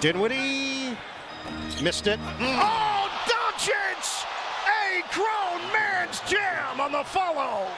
Dinwiddie missed it. Mm. Oh, Doncic! A grown man's jam on the follow.